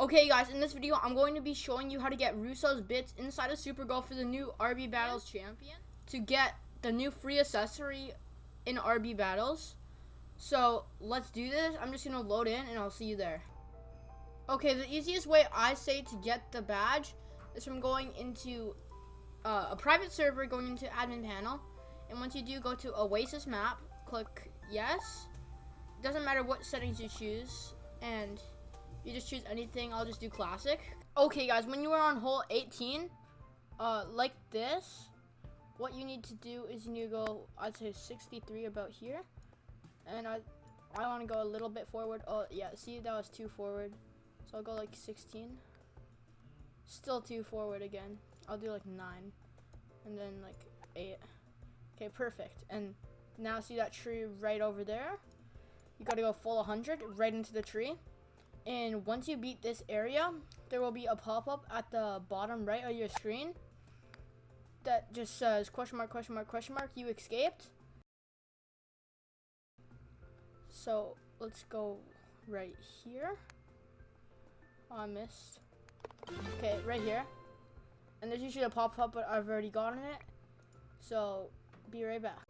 Okay guys, in this video, I'm going to be showing you how to get Russo's bits inside of Super Golf for the new RB Battles champion to get the new free accessory in RB Battles. So, let's do this. I'm just going to load in and I'll see you there. Okay, the easiest way I say to get the badge is from going into uh, a private server, going into admin panel. And once you do, go to Oasis map, click yes. Doesn't matter what settings you choose. And you just choose anything. I'll just do classic. Okay, guys, when you are on hole 18, uh, like this, what you need to do is you need to go, I'd say 63 about here. And I, I want to go a little bit forward. Oh, yeah, see, that was too forward. So I'll go like 16. Still too forward again. I'll do like 9. And then like 8. Okay, perfect. And now see that tree right over there? You gotta go full 100 right into the tree. And once you beat this area, there will be a pop-up at the bottom right of your screen that just says question mark, question mark, question mark, you escaped. So let's go right here. Oh, I missed. Okay, right here. And there's usually a pop-up, but I've already gotten it. So be right back.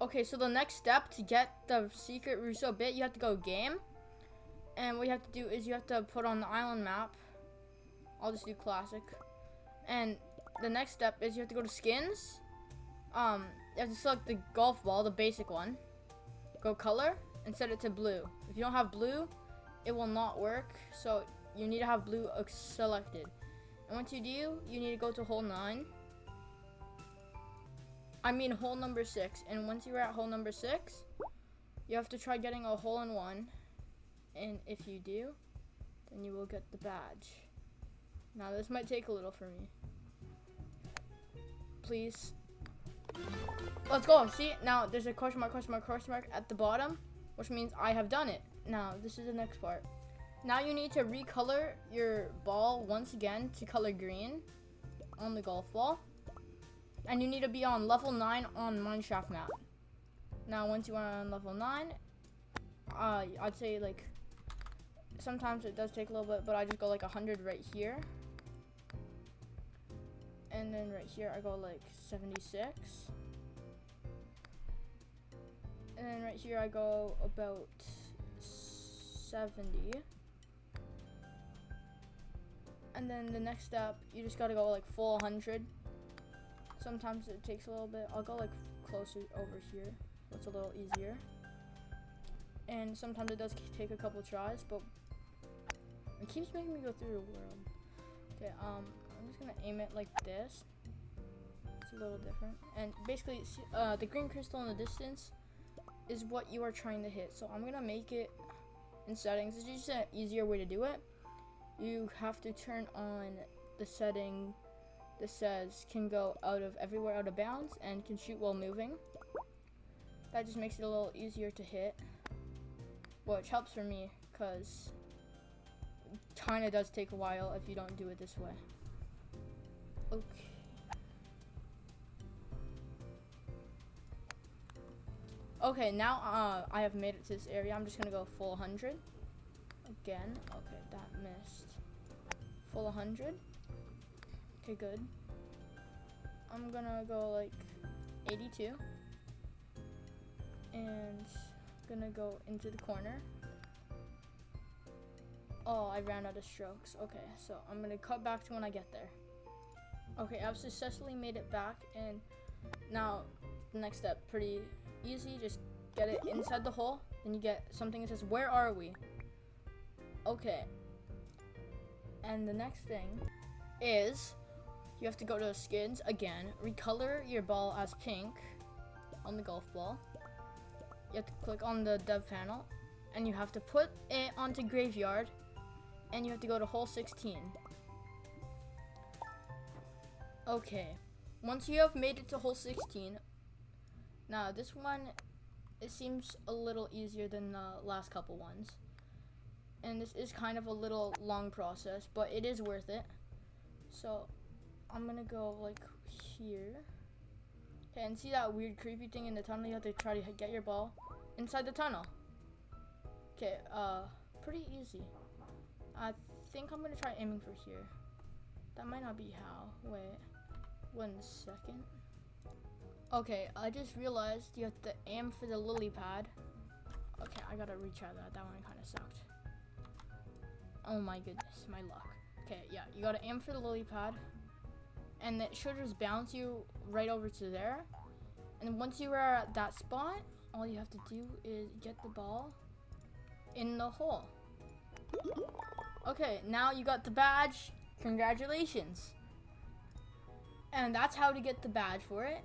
Okay, so the next step to get the secret Russo bit, you have to go game. And what you have to do is you have to put on the island map. I'll just do classic. And the next step is you have to go to skins. Um, you have to select the golf ball, the basic one. Go color and set it to blue. If you don't have blue, it will not work. So you need to have blue selected. And once you do, you need to go to hole 9. I mean hole number 6. And once you're at hole number 6, you have to try getting a hole in one and if you do, then you will get the badge. Now this might take a little for me. Please. Let's go. See, now there's a question mark, question mark, question mark at the bottom, which means I have done it. Now this is the next part. Now you need to recolor your ball once again to color green on the golf ball. And you need to be on level 9 on Mineshaft map. Now once you are on level 9, uh, I'd say like sometimes it does take a little bit, but I just go like 100 right here. And then right here, I go like 76. And then right here, I go about 70. And then the next step, you just gotta go like full 100. Sometimes it takes a little bit. I'll go like closer over here. That's a little easier. And sometimes it does take a couple tries, but it keeps making me go through the world. Okay, um, I'm just gonna aim it like this. It's a little different. And basically, uh, the green crystal in the distance is what you are trying to hit. So I'm gonna make it in settings. It's just an easier way to do it. You have to turn on the setting that says can go out of everywhere out of bounds and can shoot while moving. That just makes it a little easier to hit, which helps for me because kind of does take a while if you don't do it this way. Okay. Okay, now uh, I have made it to this area. I'm just going to go full 100. Again. Okay, that missed. Full 100. Okay, good. I'm going to go like 82. And going to go into the corner. Oh, I ran out of strokes. Okay, so I'm gonna cut back to when I get there. Okay, I've successfully made it back, and now the next step, pretty easy. Just get it inside the hole, then you get something that says, where are we? Okay. And the next thing is you have to go to the skins again, recolor your ball as pink on the golf ball. You have to click on the dev panel, and you have to put it onto graveyard and you have to go to hole 16. Okay, once you have made it to hole 16, now this one, it seems a little easier than the last couple ones. And this is kind of a little long process, but it is worth it. So, I'm gonna go like here. Okay, and see that weird creepy thing in the tunnel? You have to try to get your ball inside the tunnel. Okay, uh, pretty easy. I think I'm gonna try aiming for here. That might not be how. Wait, one second. Okay, I just realized you have to aim for the lily pad. Okay, I gotta retry that. That one kind of sucked. Oh my goodness, my luck. Okay, yeah, you gotta aim for the lily pad. And it should just bounce you right over to there. And once you are at that spot, all you have to do is get the ball in the hole. Okay, now you got the badge. Congratulations. And that's how to get the badge for it.